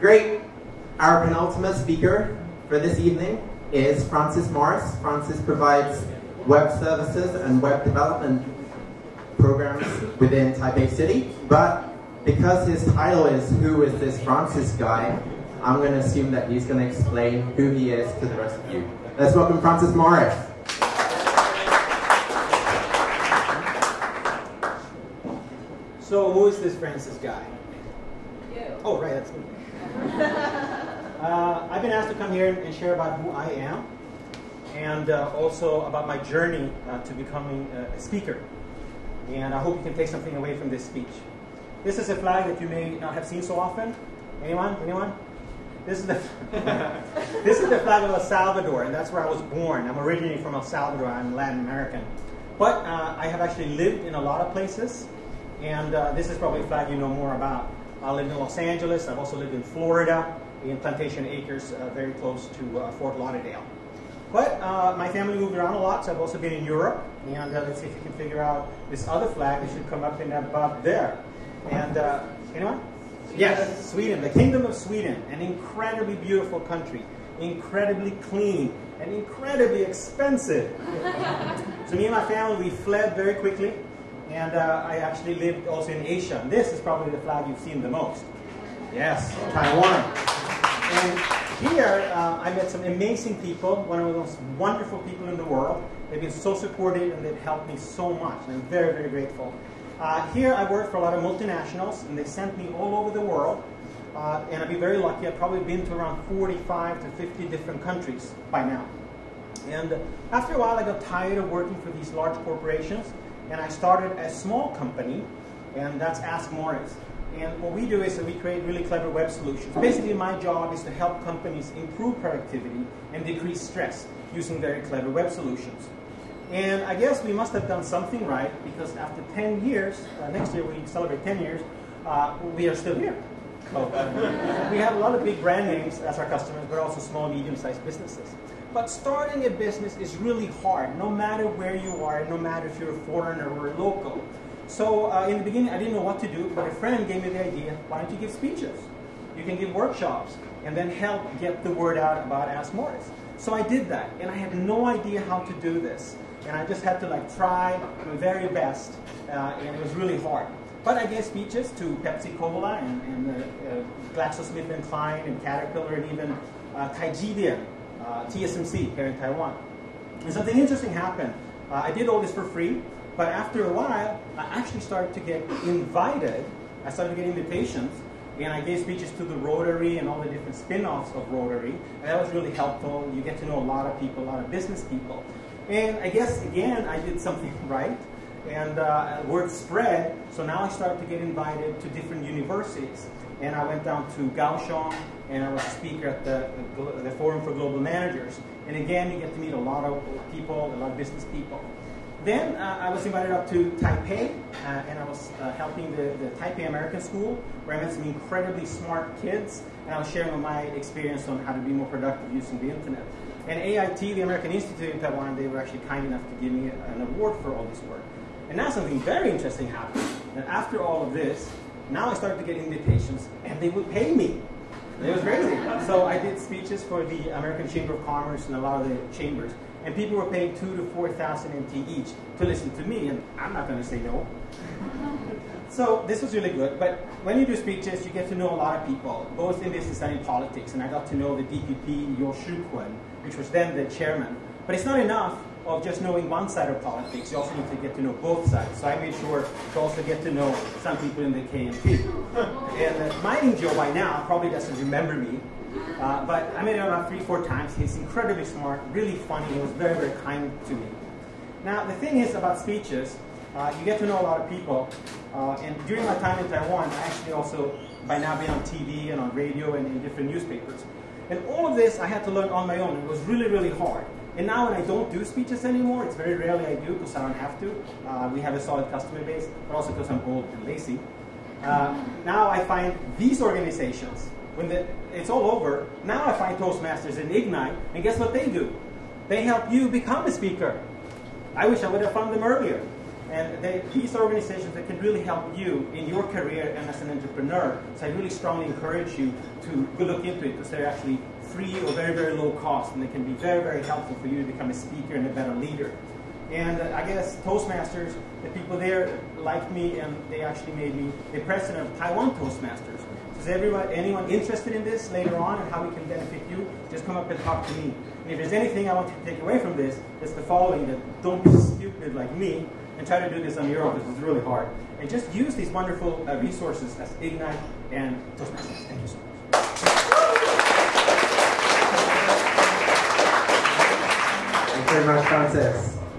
Great. Our penultimate speaker for this evening is Francis Morris. Francis provides web services and web development programs within Taipei City, but because his title is Who is this Francis guy, I'm going to assume that he's going to explain who he is to the rest of you. Let's welcome Francis Morris. So who is this Francis guy? You. Oh, right, that's me. Uh, I've been asked to come here and share about who I am and uh, also about my journey uh, to becoming a speaker. And I hope you can take something away from this speech. This is a flag that you may not have seen so often. Anyone? Anyone? This is the this is the flag of El Salvador, and that's where I was born. I'm originally from El Salvador. I'm Latin American, but uh, I have actually lived in a lot of places, and uh, this is probably a flag you know more about. I lived in Los Angeles. I've also lived in Florida, in Plantation Acres, uh, very close to uh, Fort Lauderdale. But uh, my family moved around a lot, so I've also been in Europe. And uh, let's see if you can figure out this other flag that should come up in about there. And anyone? Yes, Sweden, the Kingdom of Sweden, an incredibly beautiful country, incredibly clean, and incredibly expensive. so me and my family, we fled very quickly, and uh, I actually lived also in Asia. This is probably the flag you've seen the most. Yes, Taiwan. And here, uh, I met some amazing people, one of the most wonderful people in the world. They've been so supportive and they've helped me so much, and I'm very, very grateful. Uh, here I work for a lot of multinationals, and they sent me all over the world. Uh, and I've been very lucky. I've probably been to around 45 to 50 different countries by now. And after a while, I got tired of working for these large corporations, and I started a small company, and that's Ask Morris. And what we do is that we create really clever web solutions. Basically, my job is to help companies improve productivity and decrease stress using very clever web solutions. And I guess we must have done something right because after 10 years, uh, next year we celebrate 10 years, uh, we are still here. We have a lot of big brand names as our customers, but also small, medium-sized businesses. But starting a business is really hard, no matter where you are, no matter if you're a foreigner or local. So uh, in the beginning, I didn't know what to do, but a friend gave me the idea, why don't you give speeches? You can give workshops and then help get the word out about Ask Morris. So I did that, and I had no idea how to do this and I just had to like try my very best, uh, and it was really hard. But I gave speeches to Pepsi Cola and, and uh, uh, GlaxoSmithKline and Caterpillar and even uh, uh, TSMC here in Taiwan. And something interesting happened. Uh, I did all this for free, but after a while, I actually started to get invited. I started to get invitations, and I gave speeches to the Rotary and all the different spin-offs of Rotary, and that was really helpful. You get to know a lot of people, a lot of business people. And I guess, again, I did something right. And uh, word spread, so now I started to get invited to different universities. And I went down to Kaohsiung, and I was a speaker at the, the, Forum for Global Managers. And again, you get to meet a lot of people, a lot of business people. Then uh, I was invited up to Taipei, uh, and I was uh, helping the, the, Taipei American School, where I met some incredibly smart kids, and I was sharing my experience on how to be more productive using the internet. And AIT, the American Institute in Taiwan, they were actually kind enough to give me an award for all this work. And now something very interesting happened. And after all of this, now I started to get invitations, and they would pay me. It was crazy. So I did speeches for the American Chamber of Commerce and a lot of the chambers, and people were paying two to four thousand NT each to listen to me, and I'm not going to say no. So this was really good. But when you do speeches, you get to know a lot of people, both in business and in politics. And I got to know the DPP, Yo which was then the chairman. But it's not enough of just knowing one side of politics. You also need to get to know both sides. So I made sure to also get to know some people in the KMT. and uh, Ma Ying-jeou by now probably doesn't remember me. Uh, but I met him about three, four times. He's incredibly smart, really funny. He was very, very kind to me. Now, the thing is about speeches, uh, you get to know a lot of people. Uh, and during my time in Taiwan, I actually also, by now, been on TV and on radio and in different newspapers. And all of this I had to learn on my own. It was really, really hard. And now when I don't do speeches anymore, it's very rarely I do because I don't have to. Uh, we have a solid customer base, but also because I'm old and lazy. Uh, now I find these organizations, when the, it's all over, now I find Toastmasters and Ignite, and guess what they do? They help you become a speaker. I wish I would have found them earlier. And these organizations that can really help you in your career and as an entrepreneur. So I really strongly encourage you to go look into it because they're actually free or very, very low cost, and they can be very, very helpful for you to become a speaker and a better leader. And uh, I guess Toastmasters, the people there liked me, and they actually made me the president of Taiwan Toastmasters. So is everyone, anyone interested in this later on and how we can benefit you? Just come up and talk to me. And if there's anything I want to take away from this, it's the following: that don't be stupid like me and try to do this on your own because it's really hard. And just use these wonderful uh, resources as Ignite and Toastmasters. Thank you so much. Thank you very much.